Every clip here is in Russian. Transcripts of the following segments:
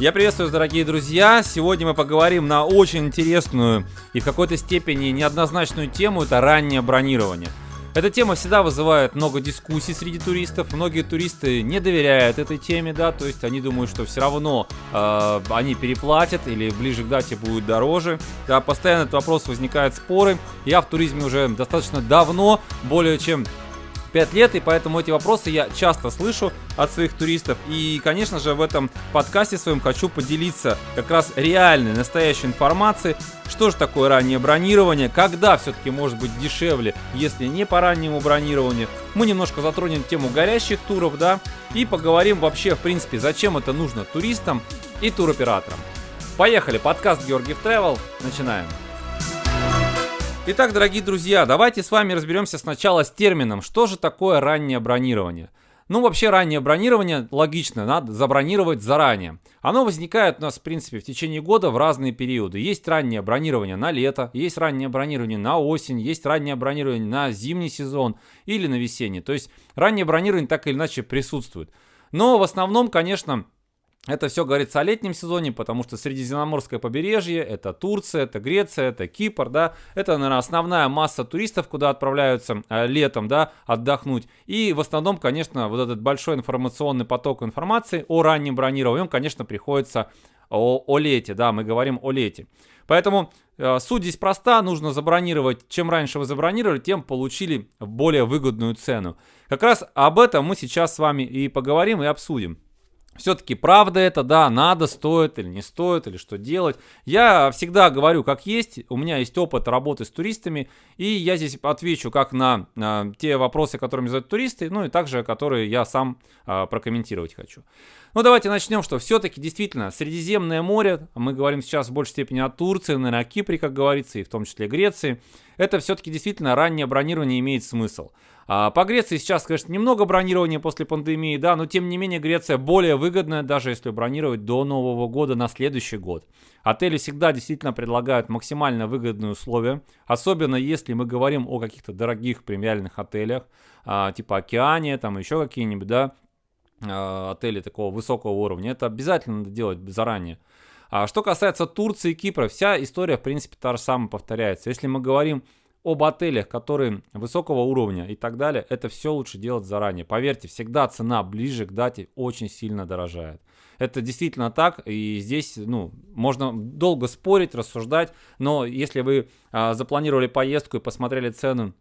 Я приветствую, дорогие друзья. Сегодня мы поговорим на очень интересную и в какой-то степени неоднозначную тему. Это раннее бронирование. Эта тема всегда вызывает много дискуссий среди туристов. Многие туристы не доверяют этой теме, да, то есть они думают, что все равно э, они переплатят или ближе к дате будет дороже. Да, постоянно этот вопрос возникает споры. Я в туризме уже достаточно давно, более чем 5 лет, и поэтому эти вопросы я часто слышу от своих туристов. И, конечно же, в этом подкасте своем хочу поделиться как раз реальной, настоящей информацией, что же такое раннее бронирование, когда все-таки может быть дешевле, если не по раннему бронированию. Мы немножко затронем тему горящих туров, да, и поговорим вообще, в принципе, зачем это нужно туристам и туроператорам. Поехали, подкаст Георгиев Travel, начинаем. Итак, дорогие друзья, давайте с вами разберемся сначала с термином, что же такое раннее бронирование. Ну, вообще, раннее бронирование, логично, надо забронировать заранее. Оно возникает у нас, в принципе, в течение года в разные периоды. Есть раннее бронирование на лето, есть раннее бронирование на осень, есть раннее бронирование на зимний сезон или на весенний. То есть, раннее бронирование так или иначе присутствует. Но в основном, конечно, это все говорится о летнем сезоне, потому что Средиземноморское побережье, это Турция, это Греция, это Кипр, да, это, наверное, основная масса туристов, куда отправляются э, летом, да, отдохнуть. И в основном, конечно, вот этот большой информационный поток информации о раннем бронировании, он, конечно, приходится о, о лете, да, мы говорим о лете. Поэтому э, суть здесь проста, нужно забронировать, чем раньше вы забронировали, тем получили более выгодную цену. Как раз об этом мы сейчас с вами и поговорим и обсудим. Все-таки правда это, да, надо, стоит или не стоит, или что делать. Я всегда говорю, как есть, у меня есть опыт работы с туристами, и я здесь отвечу как на, на те вопросы, которыми задают туристы, ну и также, которые я сам а, прокомментировать хочу. Ну давайте начнем, что все-таки действительно Средиземное море, мы говорим сейчас в большей степени о Турции, наверное, о Кипре, как говорится, и в том числе Греции, это все-таки действительно раннее бронирование имеет смысл. А по Греции сейчас, конечно, немного бронирования после пандемии, да, но тем не менее Греция более выгодная, даже если бронировать до Нового года на следующий год. Отели всегда действительно предлагают максимально выгодные условия, особенно если мы говорим о каких-то дорогих премиальных отелях, а, типа Океания, там еще какие-нибудь, да, отели такого высокого уровня. Это обязательно надо делать заранее. А что касается Турции и Кипра, вся история, в принципе, та же самая повторяется. Если мы говорим об отелях, которые высокого уровня и так далее, это все лучше делать заранее. Поверьте, всегда цена ближе к дате очень сильно дорожает. Это действительно так, и здесь, ну, можно долго спорить, рассуждать, но если вы а, запланировали поездку и посмотрели цену,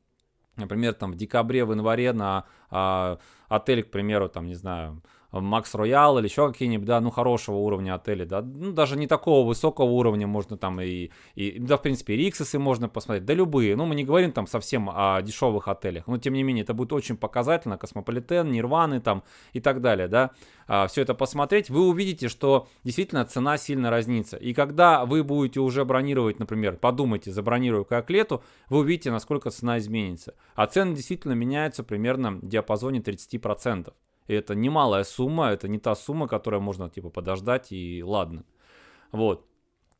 например, там в декабре, в январе на а, отель, к примеру, там, не знаю, Maxx Royal или еще какие-нибудь, да, ну, хорошего уровня отели, да, ну, даже не такого высокого уровня можно там и, и да, в принципе, Rixos ы можно посмотреть, да, любые, ну, мы не говорим там совсем о дешевых отелях, но, тем не менее, это будет очень показательно, Cosmopolitan, Nirvana там и так далее, да, а, все это посмотреть, вы увидите, что действительно цена сильно разнится, и когда вы будете уже бронировать, например, подумаете, забронирую-ка к лету, вы увидите, насколько цена изменится, а цены действительно меняются примерно в диапазоне 30%. И это немалая сумма, это не та сумма, которая можно типа подождать и ладно. Вот.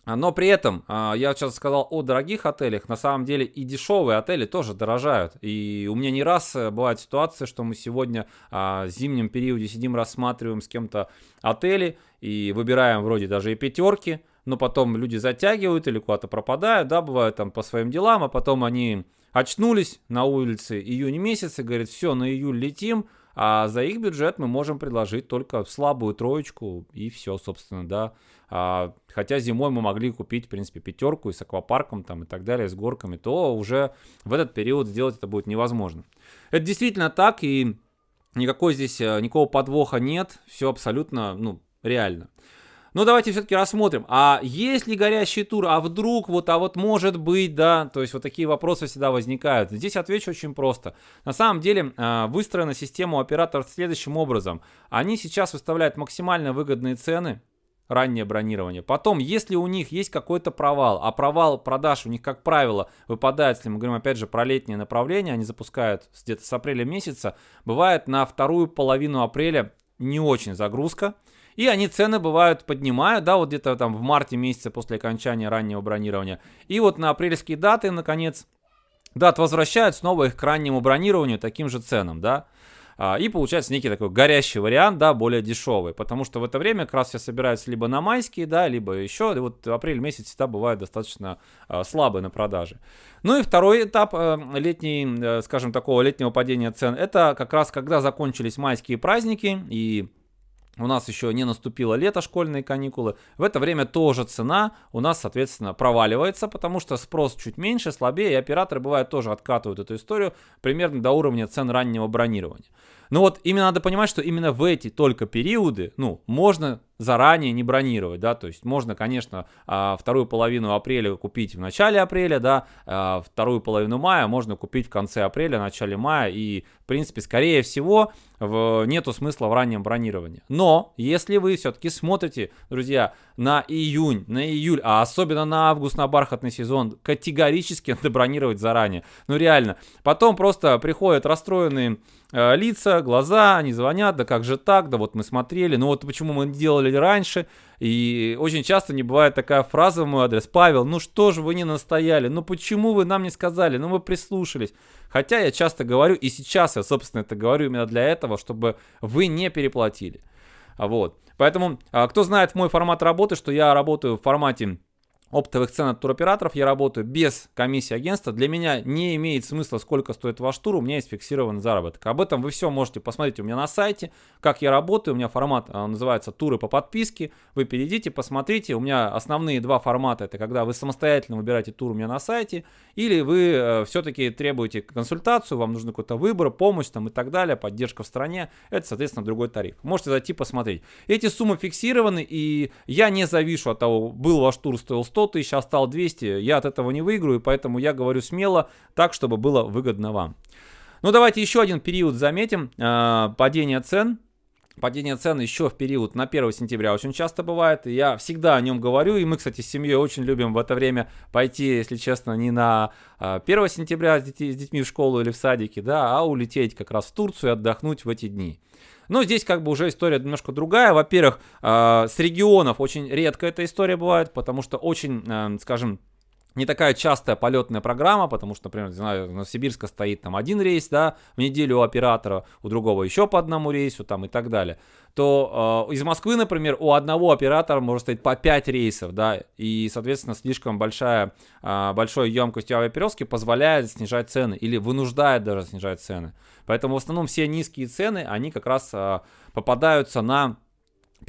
Но при этом, а, я сейчас сказал о дорогих отелях, на самом деле и дешевые отели тоже дорожают. И у меня не раз э, бывает ситуация, что мы сегодня а, в зимнем периоде сидим, рассматриваем с кем-то отели и выбираем вроде даже и пятерки, но потом люди затягивают или куда-то пропадают, да, бывают там по своим делам, а потом они очнулись на улице июня месяца, говорят, все, на июль летим, а за их бюджет мы можем предложить только слабую троечку и все, собственно, да. А, хотя зимой мы могли купить, в принципе, пятерку и с аквапарком там и так далее, с горками, то уже в этот период сделать это будет невозможно. Это действительно так, и никакой здесь, э, никакого подвоха нет, все абсолютно, ну, реально. Но давайте все-таки рассмотрим, а есть ли горящий тур, а вдруг, вот, а вот может быть, да, то есть вот такие вопросы всегда возникают. Здесь отвечу очень просто. На самом деле а, выстроена система операторов следующим образом. Они сейчас выставляют максимально выгодные цены, раннее бронирование. Потом, если у них есть какой-то провал, а провал продаж у них, как правило, выпадает, если мы говорим опять же про летнее направление, они запускают где-то с апреля месяца, бывает на вторую половину апреля не очень загрузка. И они цены бывают поднимают, да, вот где-то там в марте месяце после окончания раннего бронирования. И вот на апрельские даты, наконец, дат возвращают снова их к раннему бронированию таким же ценам, да. а, и получается некий такой горящий вариант, да, более дешевый, потому что в это время как раз все собираются либо на майские, да, либо еще, и вот апрель месяц всегда бывает достаточно а, слабый на продаже. Ну и второй этап э, летней, э, скажем, такого летнего падения цен, это как раз когда закончились майские праздники и у нас еще не наступило лето, школьные каникулы. В это время тоже цена у нас, соответственно, проваливается, потому что спрос чуть меньше, слабее, и операторы, бывает, тоже откатывают эту историю примерно до уровня цен раннего бронирования. Но вот именно надо понимать, что именно в эти только периоды, ну, можно заранее не бронировать, да, то есть можно, конечно, а, вторую половину апреля купить в начале апреля, да, а, вторую половину мая можно купить в конце апреля, начале мая, и, в принципе, скорее всего, нету смысла в раннем бронировании. Но, если вы все-таки смотрите, друзья, на июнь, на июль, а особенно на август, на бархатный сезон, категорически надо бронировать заранее. Ну, реально. Потом просто приходят расстроенные э, лица, глаза, они звонят, да как же так, да вот мы смотрели, ну вот почему мы делали раньше. И очень часто не бывает такая фраза в мой адрес. Павел, ну что же вы не настояли? Ну почему вы нам не сказали? Ну мы прислушались. Хотя я часто говорю, и сейчас я, собственно, это говорю именно для этого, чтобы вы не переплатили. Вот. Поэтому, а, кто знает мой формат работы, что я работаю в формате оптовых цен от туроператоров я работаю без комиссии агентства. Для меня не имеет смысла, сколько стоит ваш тур, у меня есть фиксированный заработок. Об этом вы все можете посмотреть у меня на сайте, как я работаю. У меня формат а, называется туры по подписке. Вы перейдите, посмотрите. У меня основные два формата. Это когда вы самостоятельно выбираете тур у меня на сайте, или вы э, все-таки требуете консультацию, вам нужен какой-то выбор, помощь там и так далее, поддержка в стране. Это, соответственно, другой тариф. Можете зайти посмотреть. Эти суммы фиксированы, и я не завишу от того, был ваш тур, стоил 100 100 тысяч, а стал 200, я от этого не выиграю, поэтому я говорю смело, так, чтобы было выгодно вам. Ну, давайте еще один период заметим. Э, падение цен. Падение цен еще в период на 1 сентября очень часто бывает. Я всегда о нем говорю. И мы, кстати, с семьей очень любим в это время пойти, если честно, не на 1 э, сентября с детьми в школу или в садике, да, а улететь как раз в Турцию и отдохнуть в эти дни. Но здесь как бы уже история немножко другая. Во-первых, э, с регионов очень редко эта история бывает, потому что очень, э, скажем, не такая частая полетная программа, потому что, например, знаю, на Сибирска стоит там один рейс, да, в неделю у оператора, у другого еще по одному рейсу там и так далее, то э, из Москвы, например, у одного оператора может стоять по 5 рейсов, да, и, соответственно, слишком большая, э, большой емкость авиаперевозки позволяет снижать цены или вынуждает даже снижать цены. Поэтому в основном все низкие цены, они как раз э, попадаются на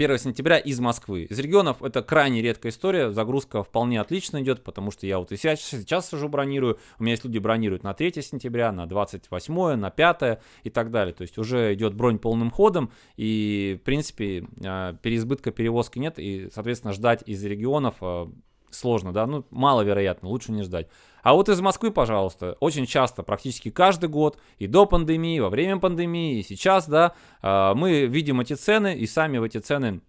1 сентября из Москвы. Из регионов это крайне редкая история, загрузка вполне отлично идет, потому что я вот и сейчас, сейчас сижу бронирую, у меня есть люди бронируют на 3 сентября, на 28, на 5 и так далее. То есть уже идет бронь полным ходом, и в принципе а, переизбытка перевозки нет, и соответственно ждать из регионов а, сложно, да, ну маловероятно, лучше не ждать. А вот из Москвы, пожалуйста, очень часто, практически каждый год, и до пандемии, во время пандемии, и сейчас, да, а, мы видим эти цены и сами в эти цены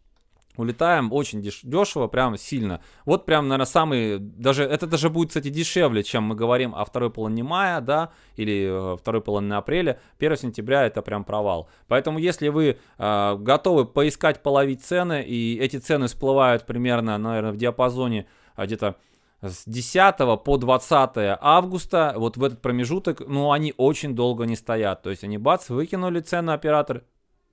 улетаем очень деш- дешево, прям сильно. Вот прям, наверное, самый, даже, это даже будет, кстати, дешевле, чем мы говорим о второй половине мая, да, или э, второй половине апреля. 1 сентября это прям провал. Поэтому, если вы э, готовы поискать, половить цены, и эти цены всплывают примерно, наверное, в диапазоне а, где-то с 10 по 20 августа, вот в этот промежуток, ну, они очень долго не стоят. То есть они, бац, выкинули цену оператор,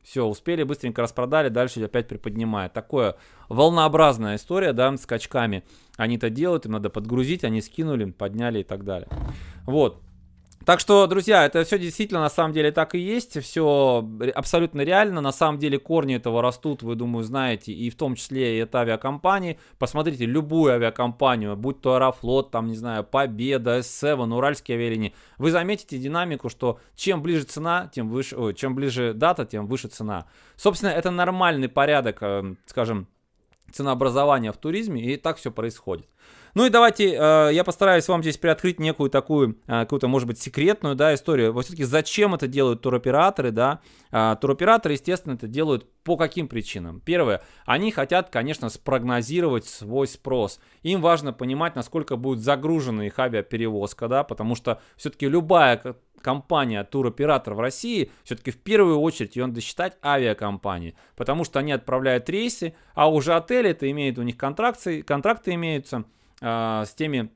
все, успели, быстренько распродали, дальше опять приподнимает. Такое волнообразная история, да, скачками. Они это делают, им надо подгрузить, они скинули, подняли и так далее. Вот. Так что, друзья, это все действительно на самом деле так и есть, все абсолютно реально, на самом деле корни этого растут, вы, думаю, знаете, и в том числе и это авиакомпании. Посмотрите любую авиакомпанию, будь то Аэрофлот, там, не знаю, Победа, S7, Уральские авиалинии, вы заметите динамику, что чем ближе цена, тем выше, ой, чем ближе дата, тем выше цена. Собственно, это нормальный порядок, э, скажем, ценообразования в туризме, и так все происходит. Ну и давайте, э, я постараюсь вам здесь приоткрыть некую такую, э, какую-то, может быть, секретную, да, историю. Вот все-таки зачем это делают туроператоры, да? Э, туроператоры, естественно, это делают по каким причинам? Первое, они хотят, конечно, спрогнозировать свой спрос. Им важно понимать, насколько будет загружена их авиаперевозка, да, потому что все-таки любая компания туроператор в России, все-таки в первую очередь ее надо считать авиакомпанией, потому что они отправляют рейсы, а уже отели это имеют у них контракты, контракты имеются, а, с теми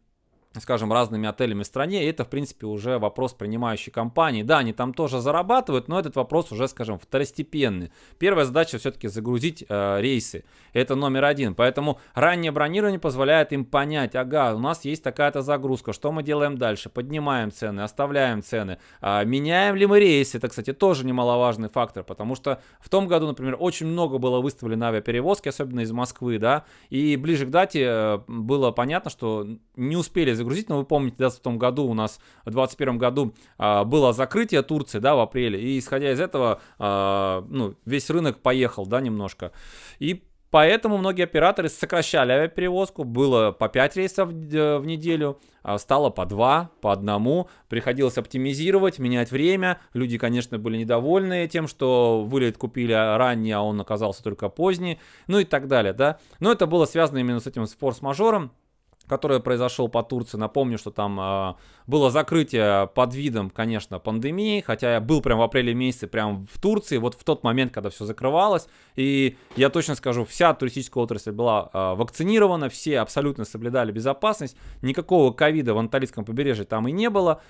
скажем, разными отелями в стране, и это, в принципе, уже вопрос принимающей компании. Да, они там тоже зарабатывают, но этот вопрос уже, скажем, второстепенный. Первая задача все-таки загрузить э, рейсы. Это номер один. Поэтому раннее бронирование позволяет им понять, ага, у нас есть такая-то загрузка, что мы делаем дальше? Поднимаем цены, оставляем цены, э, меняем ли мы рейсы? Это, кстати, тоже немаловажный фактор, потому что в том году, например, очень много было выставлено авиаперевозки, особенно из Москвы, да, и ближе к дате э, было понятно, что не успели загрузить, но вы помните, да, в том году у нас, в 2021 году а, было закрытие Турции, да, в апреле, и исходя из этого, а, ну, весь рынок поехал, да, немножко. И Поэтому многие операторы сокращали авиаперевозку, было по 5 рейсов в неделю, а стало по 2, по одному, приходилось оптимизировать, менять время, люди, конечно, были недовольны тем, что вылет купили ранее, а он оказался только поздний, ну и так далее, да. Но это было связано именно с этим с форс-мажором, который произошел по Турции. Напомню, что там э, было закрытие под видом, конечно, пандемии, хотя я был прям в апреле месяце прям в Турции, вот в тот момент, когда все закрывалось. И я точно скажу, вся туристическая отрасль была э, вакцинирована, все абсолютно соблюдали безопасность, никакого ковида в Анталийском побережье там и не было.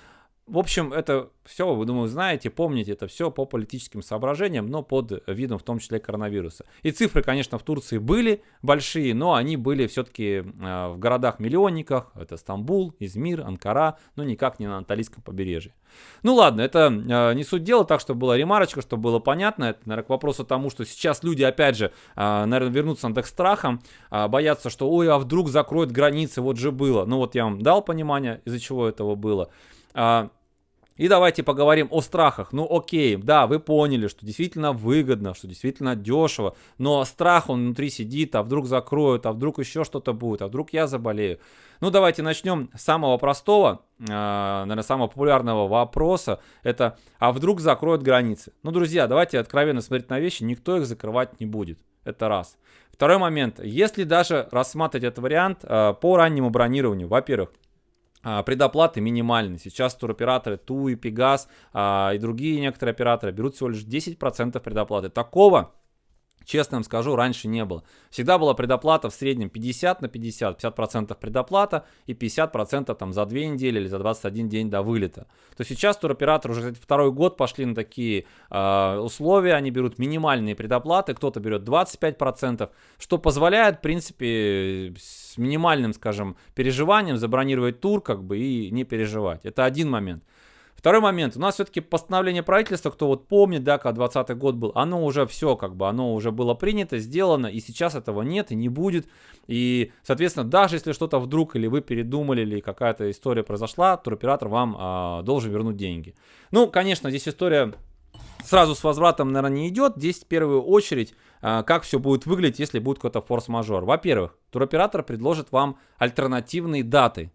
В общем, это все, вы, думаю, знаете, помните, это все по политическим соображениям, но под видом в том числе коронавируса. И цифры, конечно, в Турции были большие, но они были все-таки э, в городах-миллионниках. Это Стамбул, Измир, Анкара, но никак не на Анталийском побережье. Ну ладно, это э, не суть дела, так что была ремарочка, чтобы было понятно. Это, наверное, к вопросу тому, что сейчас люди, опять же, э, наверное, вернутся на к страхам, э, боятся, что, ой, а вдруг закроют границы, вот же было. Ну вот я вам дал понимание, из-за чего этого было. А, и давайте поговорим о страхах. Ну окей, да, вы поняли, что действительно выгодно, что действительно дешево, но страх он внутри сидит, а вдруг закроют, а вдруг еще что-то будет, а вдруг я заболею. Ну давайте начнем с самого простого, э, наверное, самого популярного вопроса. Это, а вдруг закроют границы? Ну, друзья, давайте откровенно смотреть на вещи, никто их закрывать не будет. Это раз. Второй момент. Если даже рассматривать этот вариант э, по раннему бронированию, во-первых, предоплаты минимальны. Сейчас туроператоры ТУ и Пегас а, и другие некоторые операторы берут всего лишь 10% предоплаты. Такого Честно вам скажу, раньше не было. Всегда была предоплата в среднем 50 на 50, 50% предоплата и 50% там за 2 недели или за 21 день до вылета. То сейчас туроператоры уже второй год пошли на такие э, условия, они берут минимальные предоплаты, кто-то берет 25%, что позволяет, в принципе, с минимальным, скажем, переживанием забронировать тур как бы и не переживать. Это один момент. Второй момент. У нас все-таки постановление правительства, кто вот помнит, да, когда 20 год был, оно уже все, как бы, оно уже было принято, сделано, и сейчас этого нет и не будет. И, соответственно, даже если что-то вдруг или вы передумали, или какая-то история произошла, туроператор вам а, должен вернуть деньги. Ну, конечно, здесь история сразу с возвратом, наверное, не идет. Здесь в первую очередь, а, как все будет выглядеть, если будет какой-то форс-мажор. Во-первых, туроператор предложит вам альтернативные даты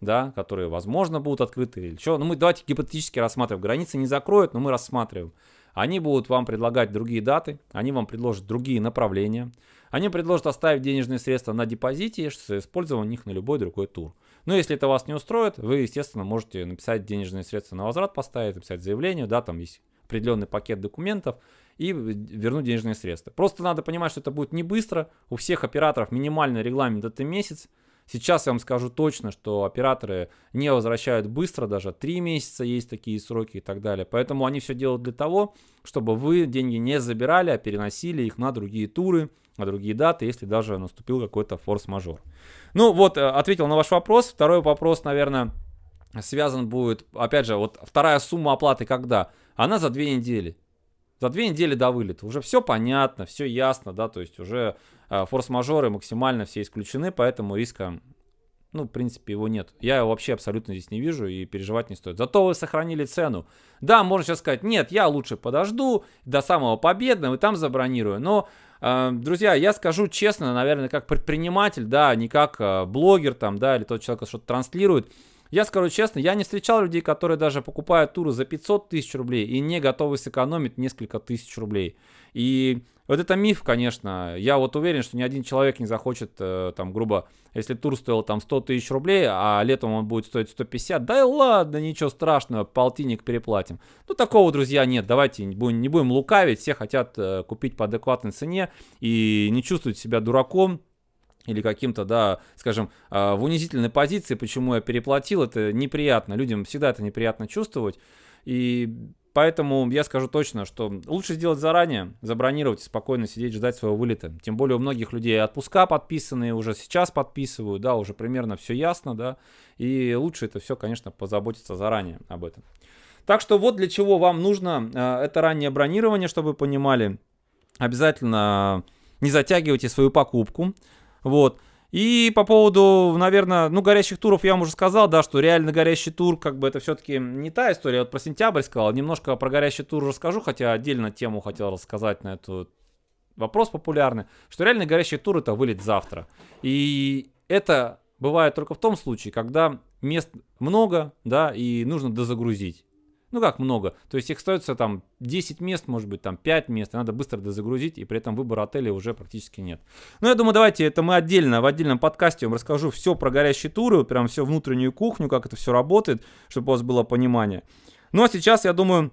да, которые, возможно, будут открыты или что. Ну, мы давайте гипотетически рассматриваем. Границы не закроют, но мы рассматриваем. Они будут вам предлагать другие даты, они вам предложат другие направления. Они предложат оставить денежные средства на депозите с использованием них на любой другой тур. Но если это вас не устроит, вы, естественно, можете написать денежные средства на возврат, поставить, написать заявление, да, там есть определенный пакет документов и вернуть денежные средства. Просто надо понимать, что это будет не быстро. У всех операторов минимальный регламент это месяц. Сейчас я вам скажу точно, что операторы не возвращают быстро, даже 3 месяца есть такие сроки и так далее. Поэтому они все делают для того, чтобы вы деньги не забирали, а переносили их на другие туры, на другие даты, если даже наступил какой-то форс-мажор. Ну вот, э, ответил на ваш вопрос. Второй вопрос, наверное, связан будет, опять же, вот вторая сумма оплаты когда? Она за две недели. За две недели до вылета. Уже все понятно, все ясно, да, то есть уже форс-мажоры максимально все исключены, поэтому риска, ну, в принципе, его нет. Я его вообще абсолютно здесь не вижу и переживать не стоит. Зато вы сохранили цену. Да, можно сейчас сказать, нет, я лучше подожду до самого победного и там забронирую. Но, э, друзья, я скажу честно, наверное, как предприниматель, да, не как э, блогер там, да, или тот человек, что-то транслирует, я скажу честно, я не встречал людей, которые даже покупают туры за 500 тысяч рублей и не готовы сэкономить несколько тысяч рублей. И вот это миф, конечно. Я вот уверен, что ни один человек не захочет, э, там, грубо, если тур стоил там 100 тысяч рублей, а летом он будет стоить 150, да и ладно, ничего страшного, полтинник переплатим. Ну, такого, друзья, нет. Давайте не будем, не будем лукавить. Все хотят э, купить по адекватной цене и не чувствовать себя дураком, или каким-то, да, скажем, а, в унизительной позиции, почему я переплатил, это неприятно. Людям всегда это неприятно чувствовать. И Поэтому я скажу точно, что лучше сделать заранее, забронировать и спокойно сидеть, ждать своего вылета. Тем более у многих людей отпуска подписанные, уже сейчас подписывают, да, уже примерно все ясно, да. И лучше это все, конечно, позаботиться заранее об этом. Так что вот для чего вам нужно э, это раннее бронирование, чтобы вы понимали. Обязательно не затягивайте свою покупку. Вот. И по поводу, наверное, ну, горящих туров я вам уже сказал, да, что реально горящий тур, как бы это все-таки не та история. Вот про сентябрь сказал, немножко про горящий тур расскажу, хотя отдельно тему хотел рассказать на эту вопрос популярный, что реально горящий тур это вылет завтра. И это бывает только в том случае, когда мест много, да, и нужно дозагрузить. Ну как много? То есть их остается там 10 мест, может быть, там 5 мест, и надо быстро дозагрузить, и при этом выбора отеля уже практически нет. Ну я думаю, давайте это мы отдельно, в отдельном подкасте вам расскажу все про горящие туры, прям все внутреннюю кухню, как это все работает, чтобы у вас было понимание. Ну а сейчас, я думаю,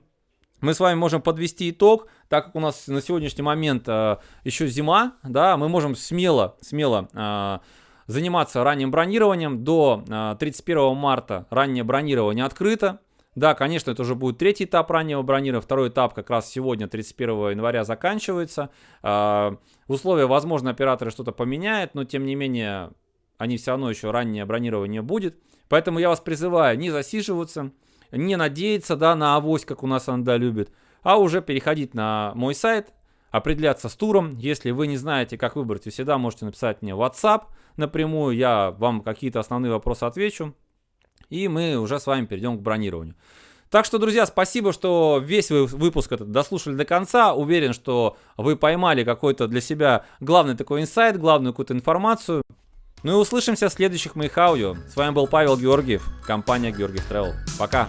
мы с вами можем подвести итог, так как у нас на сегодняшний момент э, еще зима, да, мы можем смело, смело э, заниматься ранним бронированием. До э, 31 марта раннее бронирование открыто. Да, конечно, это уже будет третий этап раннего бронирования. Второй этап как раз сегодня, 31 января, заканчивается. В условия, возможно, операторы что-то поменяют, но тем не менее, они все равно еще раннее бронирование будет. Поэтому я вас призываю не засиживаться, не надеяться да, на авось, как у нас Анда любит, а уже переходить на мой сайт, определяться с туром. Если вы не знаете, как выбрать, вы всегда можете написать мне WhatsApp напрямую, я вам какие-то основные вопросы отвечу. И мы уже с вами перейдем к бронированию. Так что, друзья, спасибо, что весь вы выпуск этот дослушали до конца. Уверен, что вы поймали какой-то для себя главный такой инсайт, главную какую-то информацию. Ну и услышимся в следующих моих аудио. С вами был Павел Георгиев, компания Георгиев Travel. Пока!